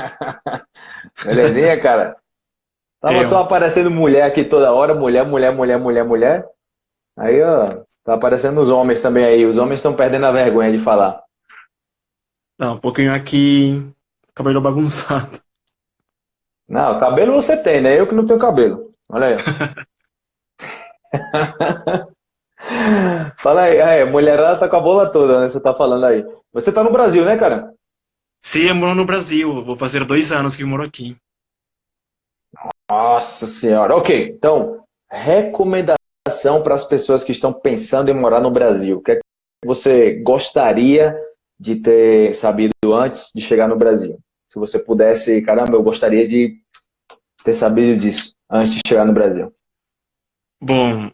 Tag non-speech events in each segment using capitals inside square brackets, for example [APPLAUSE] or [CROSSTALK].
[LAUGHS] Belezinha, cara? Tava Eu. só aparecendo mulher aqui toda hora, mulher, mulher, mulher, mulher, mulher. Aí, ó, tá aparecendo os homens também aí. Os homens estão perdendo a vergonha de falar. Tá, um pouquinho aqui, cabelo bagunçado. Não, cabelo você tem, né? Eu que não tenho cabelo. Olha aí. [LAUGHS] Fala aí, é, mulherada tá com a bola toda, né? Você tá falando aí. Você tá no Brasil, né, cara? Sim, eu moro no Brasil. Vou fazer dois anos que eu moro aqui. Nossa senhora. Ok, então, recomendação para as pessoas que estão pensando em morar no Brasil. O que é que você gostaria de ter sabido antes de chegar no Brasil? Se você pudesse, caramba, eu gostaria de ter sabido disso antes de chegar no Brasil. Bom,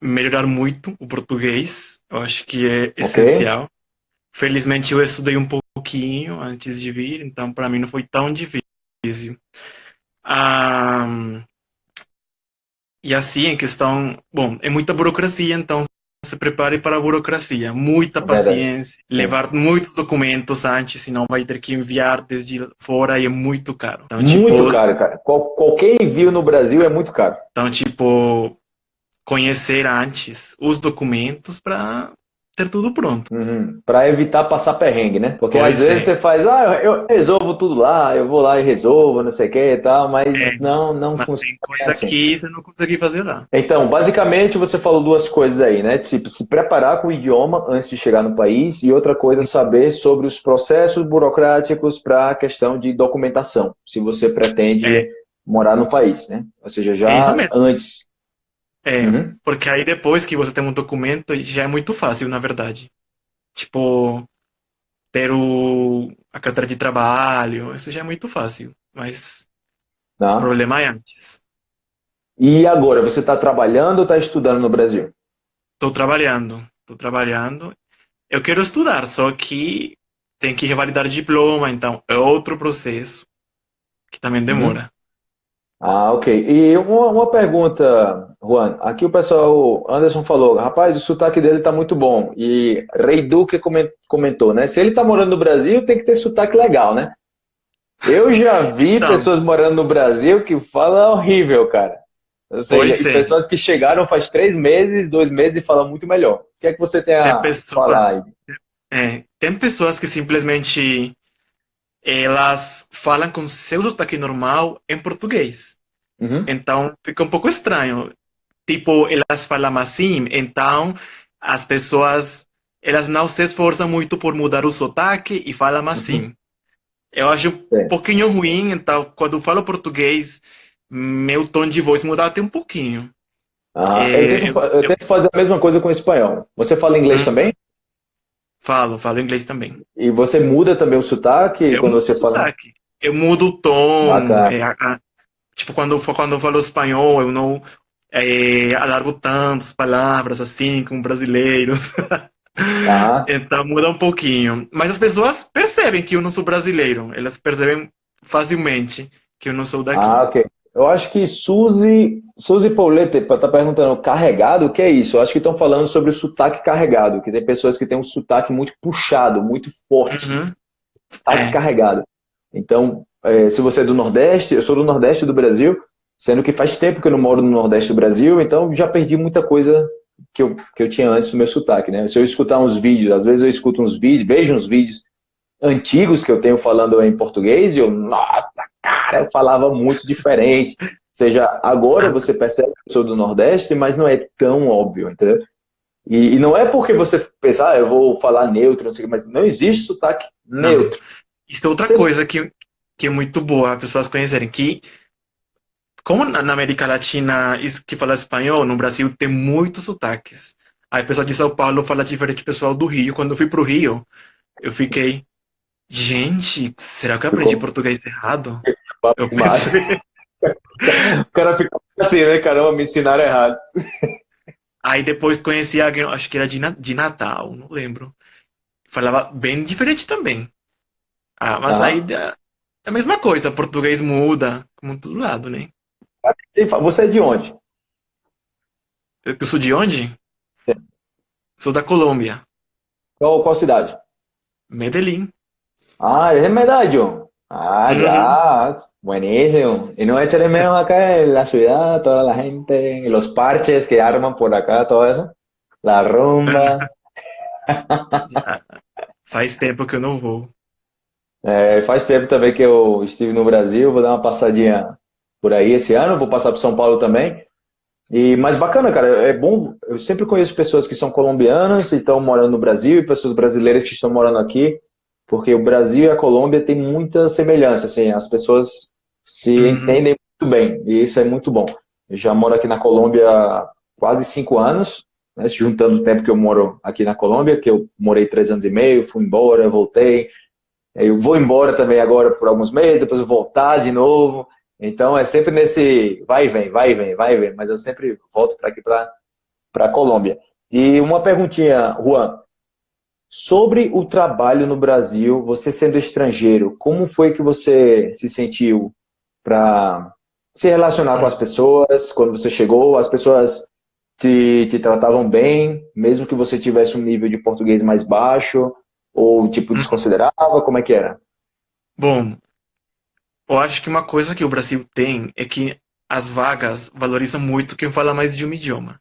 melhorar muito o português, eu acho que é essencial. Felizmente eu estudei um pouquinho antes de vir, então para mim não foi tão difícil. Ah, e assim, em questão, bom, é muita burocracia, então se prepare para a burocracia, muita É verdade. paciência, levar muitos documentos antes, senão vai ter que enviar desde fora e é muito caro. Então, Muito tipo, caro, cara. Qual- qualquer envio no Brasil é muito caro. Então, tipo, conhecer antes os documentos para ter tudo pronto. Uhum. Para evitar passar perrengue, né? Porque Pois às vezes é. você faz, ah, eu resolvo tudo lá, eu vou lá e resolvo, não sei o que e tal, mas É, não, não Mas funciona tem coisa assim. que você não consegue fazer lá. Então, basicamente, você falou duas coisas aí, né? Tipo, se preparar com o idioma antes de chegar no país e outra coisa, saber sobre os processos burocráticos para a questão de documentação, se você pretende É. morar no país, né? Ou seja, já É antes. É, Uhum. porque aí depois que você tem um documento, já é muito fácil, na verdade. Tipo, ter o, a carteira de trabalho, isso já é muito fácil. Mas o Tá? problema é antes. E agora, você está trabalhando ou está estudando no Brasil? Estou trabalhando, estou trabalhando. Eu quero estudar, só que tem que revalidar diploma, então é outro processo que também demora. Ah, ok. E uma, uma pergunta, Juan. Aqui o pessoal, Anderson falou, rapaz, o sotaque dele tá muito bom. E Rei Duque comen- comentou, né? Se ele tá morando no Brasil, tem que ter sotaque legal, né? Eu já vi Não. pessoas morando no Brasil que falam horrível, cara. Ou seja, pessoas que chegaram faz três meses, dois meses e falam muito melhor. O que é que você tem a Tem pessoa- falar aí? É, tem pessoas que simplesmente elas falam com seu sotaque normal em português. Uhum. Então fica um pouco estranho. Tipo, elas falam assim, então as pessoas elas não se esforçam muito por mudar o sotaque e falam assim. Eu acho É. um pouquinho ruim, então quando falo português, meu tom de voz muda até um pouquinho. Ah, É, eu, tento, fa- eu eu- tento fazer a mesma coisa com o espanhol. Você fala inglês Hum. também? Falo, falo inglês também. E você muda também o sotaque Eu quando você fala. sotaque. Eu mudo o tom. Bacana. é, a- a- tipo, quando, quando eu falo espanhol, eu não é, alargo tanto as palavras assim, como brasileiros. Tá? [LAUGHS] Então muda um pouquinho. Mas as pessoas percebem que eu não sou brasileiro. Elas percebem facilmente que eu não sou daqui. Ah, ok. Eu acho que Suzy, Suzy Paulette está perguntando carregado, o que é isso? Eu acho que estão falando sobre o sotaque carregado, que tem pessoas que têm um sotaque muito puxado, muito forte, Uhum. sotaque É. carregado. Então, eh, se você é do Nordeste, eu sou do Nordeste do Brasil, sendo que faz tempo que eu não moro no Nordeste do Brasil, então já perdi muita coisa que eu, que eu tinha antes do meu sotaque, né? Se eu escutar uns vídeos, às vezes eu escuto uns vídeos, vejo uns vídeos antigos que eu tenho falando em português e eu, nossa, cara, eu falava muito diferente. Ou seja, agora você percebe que eu sou do Nordeste, mas não é tão óbvio, entendeu? E, e não é porque você pensa, ah, eu vou falar neutro, não sei o que, mas não existe sotaque neutro. Isso é outra Você- coisa que, que é muito boa as pessoas conhecerem, que como na América Latina que fala espanhol, no Brasil tem muitos sotaques. Aí o pessoal de São Paulo fala diferente do pessoal do Rio. Quando eu fui pro Rio, eu fiquei, gente, será que eu aprendi Ficou- português errado? Eu pensei. [LAUGHS] O cara fica assim, né? Caramba, me ensinaram errado. Aí depois conheci alguém, acho que era de, de Natal, não lembro. Falava bem diferente também. Ah, mas Ah. aí é a mesma coisa, português muda, como todo lado, né? E Você é de onde? Eu eu sou de onde? Sou da Colômbia, Qual, qual cidade? Medellín. Ah, é ó. Ah, ya, buenísimo. Y no echarle menos acá en la ciudad, toda la gente, los parches que arman por acá, todo eso. La rumba. [LAUGHS] Já. Faz tempo que eu não vou. É, faz tempo também que eu estive no Brasil, vou dar uma passadinha por aí esse ano, vou passar para São Paulo também. E, mas bacana, cara, é bom, eu sempre conheço pessoas que são colombianas e estão morando no Brasil e pessoas brasileiras que estão morando aqui, porque o Brasil e a Colômbia têm muita semelhança, assim, as pessoas se uhum. entendem muito bem, e isso é muito bom. Eu já moro aqui na Colômbia há quase cinco anos, né, juntando o tempo que eu moro aqui na Colômbia, que eu morei três anos e meio, fui embora, voltei, eu vou embora também agora por alguns meses, depois eu voltar de novo, então é sempre nesse vai e vem, vai e vem, vai e vem, mas eu sempre volto para aqui, para a Colômbia. E uma perguntinha, Juan, sobre o trabalho no Brasil, você sendo estrangeiro, como foi que você se sentiu para se relacionar com as pessoas, quando você chegou, as pessoas te, te tratavam bem, mesmo que você tivesse um nível de português mais baixo, ou tipo uhum. desconsiderava, como é que era? Bom, eu acho que uma coisa que o Brasil tem é que as vagas valorizam muito quem fala mais de um idioma.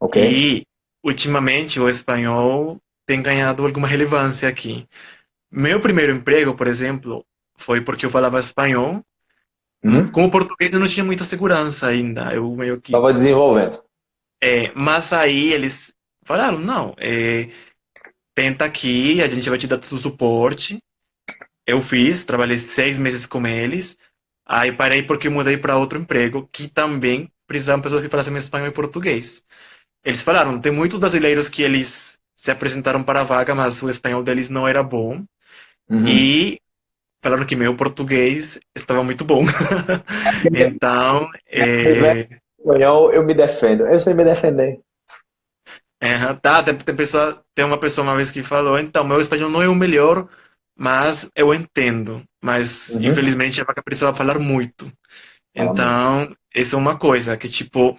Ok. E, ultimamente, o espanhol tem ganhado alguma relevância aqui. Meu primeiro emprego, por exemplo, foi porque eu falava espanhol. Uhum. Com o português eu não tinha muita segurança ainda. Eu meio que... Estava desenvolvendo. É, mas aí eles falaram, não, é, tenta aqui, a gente vai te dar todo o suporte eu fiz, trabalhei seis meses com eles, aí parei porque mudei para outro emprego, que também precisavam pessoas que falassem espanhol e português. Eles falaram, tem muitos brasileiros que eles se apresentaram para a vaga, mas o espanhol deles não era bom. Uhum. E falaram que meu português estava muito bom. [LAUGHS] então, é... espanhol eu me defendo, eu sei me defender. É, tá, tem, tem, pessoa, tem uma pessoa uma vez que falou, então, meu espanhol não é o melhor, mas eu entendo. Mas, uhum. infelizmente, a vaca precisava falar muito. Então, essa é uma coisa que, tipo,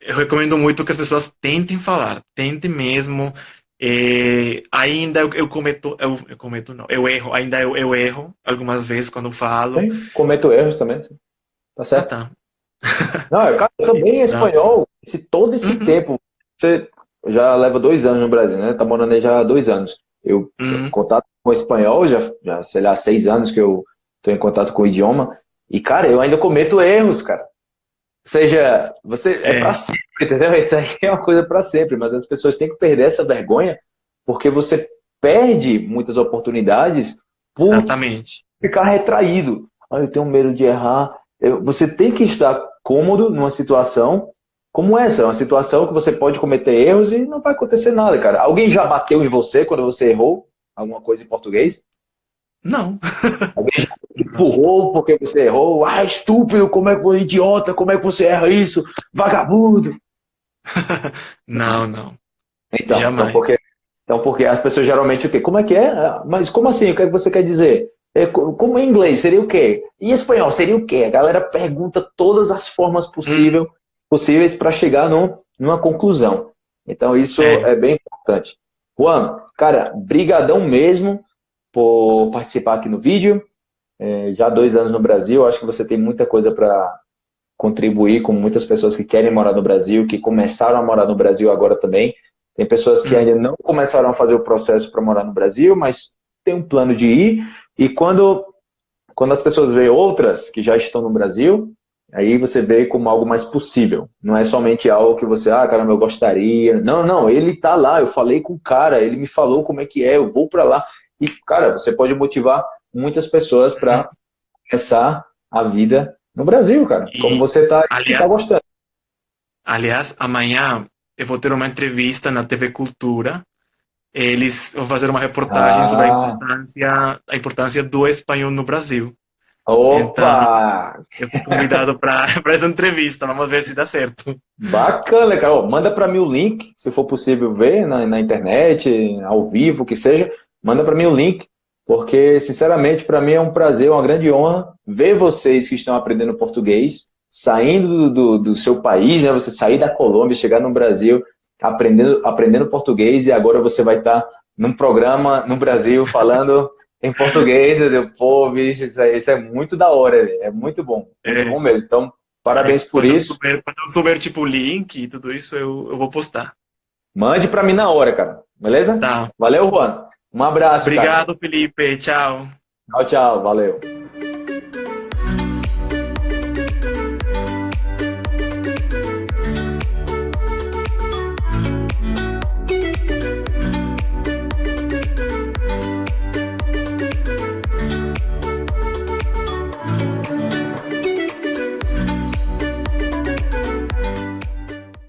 eu recomendo muito que as pessoas tentem falar, tentem mesmo. É, ainda eu, eu, cometo, eu, eu, cometo não, eu erro, ainda eu, eu erro algumas vezes quando falo. Sim, cometo erros também, tá certo? Ah, tá. [LAUGHS] não, cara, eu também espanhol, esse, todo esse uhum. tempo, você já leva dois anos no Brasil, né? Tá morando aí já há dois anos. Eu, uhum. contato com o espanhol, já, já, sei lá, seis anos que eu estou em contato com o idioma. E, cara, eu ainda cometo erros, cara. Ou seja, você é, é para sempre, entendeu? Isso aí é uma coisa para sempre, mas as pessoas têm que perder essa vergonha, porque você perde muitas oportunidades por Exatamente. ficar retraído. Ah, eu tenho medo de errar. Você tem que estar cômodo numa situação como essa, é uma situação que você pode cometer erros e não vai acontecer nada, cara. Alguém já bateu em você quando você errou alguma coisa em português? Não. [LAUGHS] Alguém já empurrou porque você errou? Ah, estúpido, como é que você idiota, como é que você erra isso? Vagabundo. [LAUGHS] não, não. Então, então Jamais. Então porque, então, porque as pessoas geralmente o quê? Como é que é? Mas como assim? O que, é que você quer dizer? É, como em inglês seria o quê? E em espanhol seria o quê? A galera pergunta todas as formas possível, hum. possíveis para chegar num, numa conclusão. Então isso é, é bem importante. Juan, cara, brigadão mesmo por participar aqui no vídeo. É, já há dois anos no Brasil, acho que você tem muita coisa para contribuir com muitas pessoas que querem morar no Brasil, que começaram a morar no Brasil agora também. Tem pessoas que ainda não começaram a fazer o processo para morar no Brasil, mas tem um plano de ir. E quando, quando as pessoas veem outras que já estão no Brasil, Aí você vê como algo mais possível. Não é somente algo que você, ah, caramba, eu gostaria. Não, não, ele tá lá, eu falei com o cara, ele me falou como é que é, eu vou para lá. E, cara, você pode motivar muitas pessoas para começar a vida no Brasil, cara. Como você tá, tá aliás, tá gostando. Aliás, amanhã eu vou ter uma entrevista na TV Cultura. Eles vão fazer uma reportagem ah. sobre a importância, a importância do espanhol no Brasil. Opa! Então, eu fui convidado para [LAUGHS] essa entrevista, vamos ver se dá certo. Bacana, cara. Manda para mim o link, se for possível ver na, na internet, ao vivo, que seja. Manda para mim o link, porque, sinceramente, para mim é um prazer, uma grande honra ver vocês que estão aprendendo português, saindo do, do, do seu país, né? você sair da Colômbia, chegar no Brasil, aprendendo, aprendendo português, e agora você vai estar num programa no Brasil falando em português. Eu digo, pô, bicho, isso, aí, isso é muito da hora, véio. é muito bom. Muito é. bom mesmo. Então, parabéns por quando isso. Eu souber, quando eu souber, tipo, o link e tudo isso, eu, eu vou postar. Mande para mim na hora, cara. Beleza? Tá. Valeu, Juan. Um abraço, Obrigado, cara. Felipe. Tchau. Tchau, tchau. Valeu.